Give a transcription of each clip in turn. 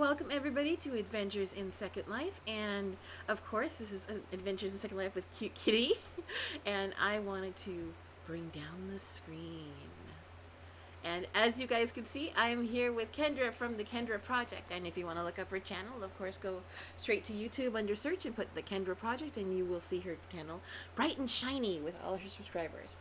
Welcome everybody to Adventures in Second Life and of course this is uh, Adventures in Second Life with Cute Kitty and I wanted to bring down the screen. And as you guys can see, I am here with Kendra from the Kendra Project. And if you want to look up her channel, of course, go straight to YouTube under search and put the Kendra Project and you will see her channel bright and shiny with all her subscribers.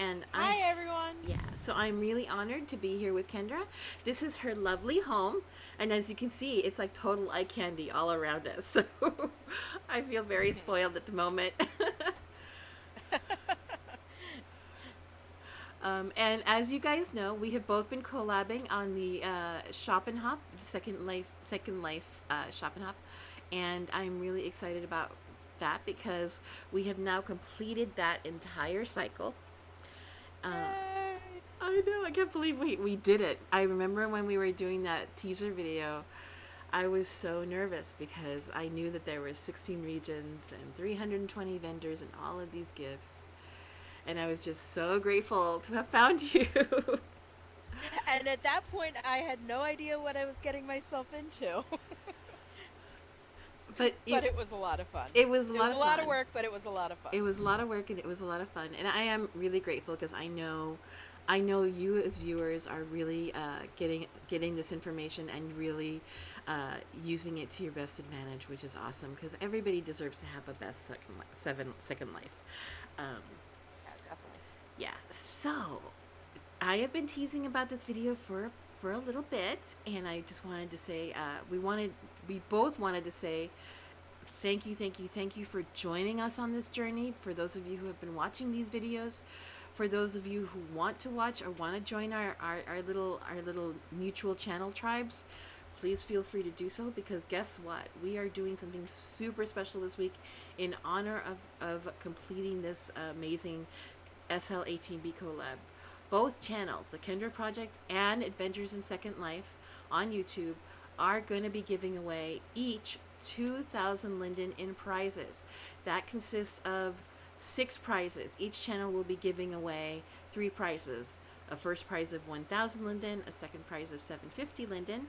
And Hi, I, everyone. Yeah, so I'm really honored to be here with Kendra. This is her lovely home, and as you can see, it's like total eye candy all around us. So I feel very spoiled at the moment. um, and as you guys know, we have both been collabing on the uh, Shop and Hop, Second Life, Second Life uh, Shop and Hop, and I'm really excited about that because we have now completed that entire cycle. Uh, I know. I can't believe we, we did it. I remember when we were doing that teaser video, I was so nervous because I knew that there were 16 regions and 320 vendors and all of these gifts. And I was just so grateful to have found you. and at that point, I had no idea what I was getting myself into. but it, but it was a lot of fun. It was a, it lot, was of a lot of work, but it was a lot of fun. It was a lot of work and it was a lot of fun, and I am really grateful because I know, I know you as viewers are really uh, getting getting this information and really uh, using it to your best advantage, which is awesome because everybody deserves to have a best second li- seven second life. Um, yeah, definitely. Yeah. So, I have been teasing about this video for for a little bit, and I just wanted to say uh, we wanted we both wanted to say thank you, thank you, thank you for joining us on this journey. For those of you who have been watching these videos, for those of you who want to watch or want to join our, our, our little our little mutual channel tribes, please feel free to do so because guess what? We are doing something super special this week in honor of, of completing this amazing SL18B collab. Both channels, the Kendra Project and Adventures in Second Life on YouTube, are going to be giving away each 2,000 Linden in prizes. That consists of six prizes. Each channel will be giving away three prizes. A first prize of 1,000 Linden, a second prize of 750 Linden,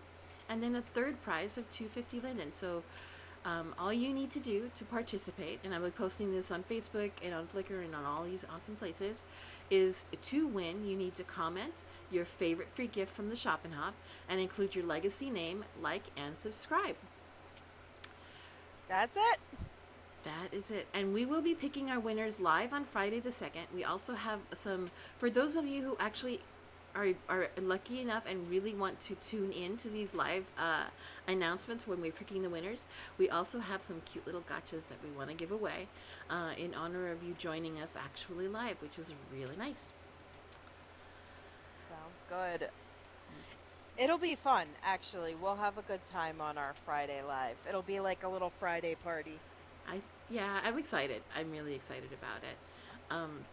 and then a third prize of 250 Linden. So um, all you need to do to participate, and I'll be posting this on Facebook and on Flickr and on all these awesome places, is to win, you need to comment your favorite free gift from the Shop and Hop and include your legacy name, like, and subscribe. That's it. That is it. And we will be picking our winners live on Friday the 2nd. We also have some, for those of you who actually are, are lucky enough and really want to tune in to these live uh, announcements when we're picking the winners, we also have some cute little gotchas that we want to give away uh, in honor of you joining us actually live, which is really nice. Sounds good. It'll be fun, actually. We'll have a good time on our Friday live. It'll be like a little Friday party. I yeah, I'm excited. I'm really excited about it. Um,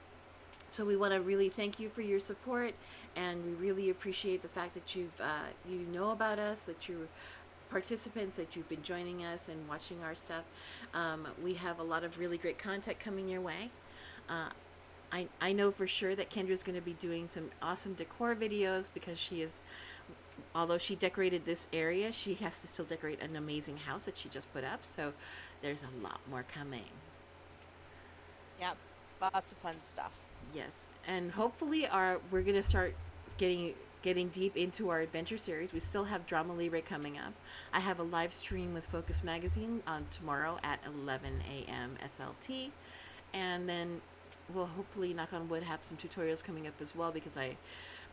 so we want to really thank you for your support, and we really appreciate the fact that you've uh, you know about us, that you're participants, that you've been joining us and watching our stuff. Um, we have a lot of really great content coming your way. Uh, I, I know for sure that Kendra's going to be doing some awesome decor videos because she is although she decorated this area, she has to still decorate an amazing house that she just put up. So there's a lot more coming. Yep, lots of fun stuff. Yes, and hopefully our we're gonna start getting getting deep into our adventure series. We still have Drama Libre coming up. I have a live stream with Focus Magazine on tomorrow at 11 a.m. SLT, and then we'll hopefully knock on wood have some tutorials coming up as well because I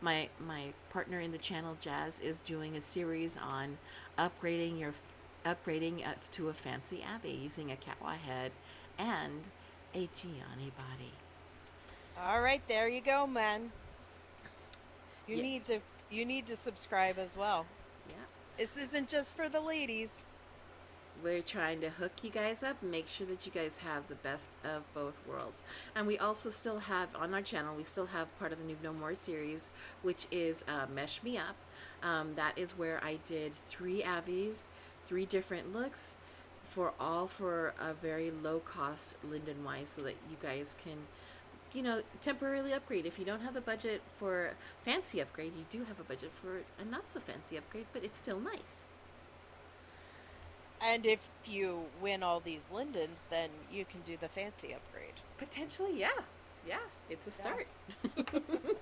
my my partner in the channel Jazz is doing a series on upgrading your upgrading to a fancy abbey using a Catwa head and a Gianni body. All right, there you go, man. You yeah. need to you need to subscribe as well. Yeah. This isn't just for the ladies. We're trying to hook you guys up make sure that you guys have the best of both worlds. And we also still have on our channel, we still have part of the Noob No More series, which is uh, Mesh Me Up. Um, that is where I did three Avies, three different looks, for all for a very low cost Linden wise so that you guys can you know, temporarily upgrade. If you don't have the budget for fancy upgrade, you do have a budget for a not so fancy upgrade, but it's still nice. And if you win all these lindens, then you can do the fancy upgrade. Potentially, yeah. Yeah, it's a Yeah. start.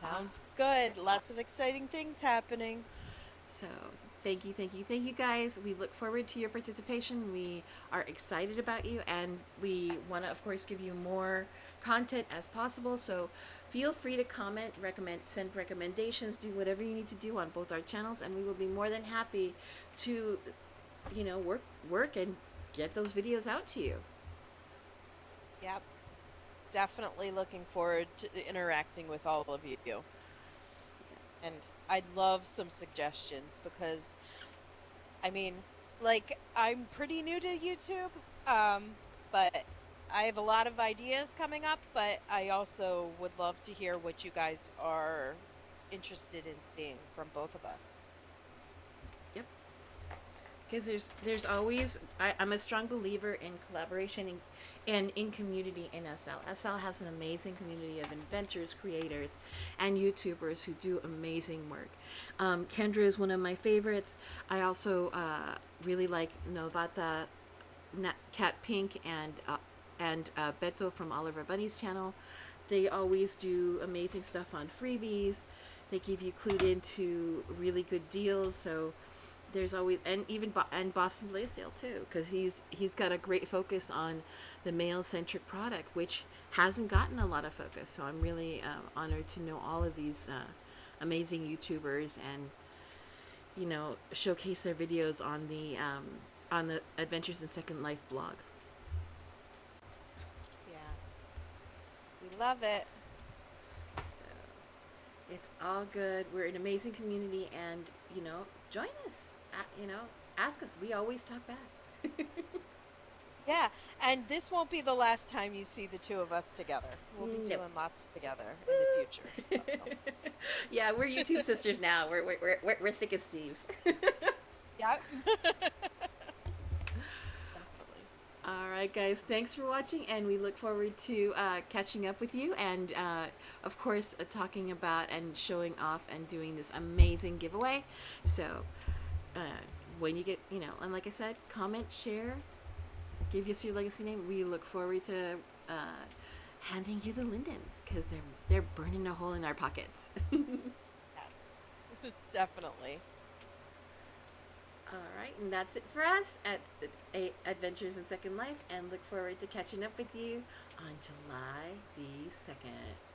Sounds good. Lots of exciting things happening. So, thank you, thank you, thank you guys. We look forward to your participation. We are excited about you, and we want to, of course, give you more content as possible. So, feel free to comment, recommend, send recommendations, do whatever you need to do on both our channels, and we will be more than happy to, you know, work work and get those videos out to you. Yep. Definitely looking forward to interacting with all of you. And I'd love some suggestions because, I mean, like, I'm pretty new to YouTube, um, but I have a lot of ideas coming up, but I also would love to hear what you guys are interested in seeing from both of us. Because there's there's always I, I'm a strong believer in collaboration and, and in community in SL. SL has an amazing community of inventors, creators, and YouTubers who do amazing work. Um, Kendra is one of my favorites. I also uh, really like Novata, Cat Pink, and uh, and uh, Beto from Oliver Bunny's channel. They always do amazing stuff on freebies. They give you clued into really good deals. So there's always and even Bo- and Boston Blaisdell too because he's he's got a great focus on the male centric product which hasn't gotten a lot of focus so I'm really uh, honored to know all of these uh, amazing YouTubers and you know showcase their videos on the um, on the Adventures in Second Life blog Yeah. We love it. it's all good we're an amazing community and you know join us you know ask us we always talk back Yeah, and this won't be the last time you see the two of us together. We'll be Nope. doing lots together in the future. So. yeah, we're YouTube sisters now. We're we're we're, we're, thick as thieves. yeah. Definitely. All right, guys. Thanks for watching, and we look forward to uh, catching up with you, and uh, of course, uh, talking about and showing off and doing this amazing giveaway. So, uh, when you get, you know, and like I said, comment, share, give us your legacy name. We look forward to uh, handing you the lindens because they're they're burning a hole in our pockets. Yes. Definitely. All right, and that's it for us at A- Adventures in Second Life, and look forward to catching up with you on July the 2nd.